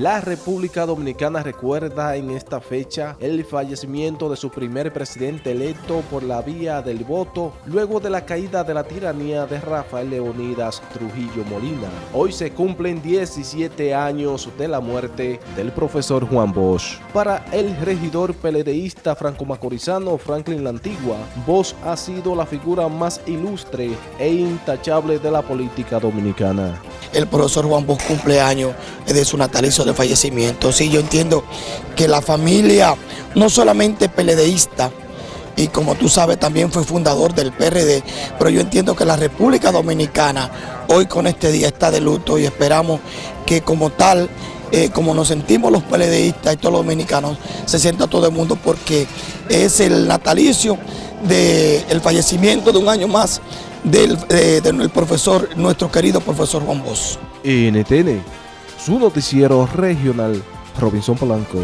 La República Dominicana recuerda en esta fecha el fallecimiento de su primer presidente electo por la vía del voto luego de la caída de la tiranía de Rafael Leonidas Trujillo Molina. Hoy se cumplen 17 años de la muerte del profesor Juan Bosch. Para el regidor peledeísta franco-macorizano Franklin La Antigua, Bosch ha sido la figura más ilustre e intachable de la política dominicana el profesor Juan Bosch cumpleaños de su natalicio de fallecimiento. Sí, yo entiendo que la familia no solamente peledeísta, y como tú sabes también fue fundador del PRD, pero yo entiendo que la República Dominicana hoy con este día está de luto y esperamos que como tal, eh, como nos sentimos los peledeístas y todos los dominicanos, se sienta todo el mundo porque es el natalicio del fallecimiento de un año más del, del profesor, nuestro querido profesor Juan Bosch. NTN, su noticiero regional, Robinson Polanco.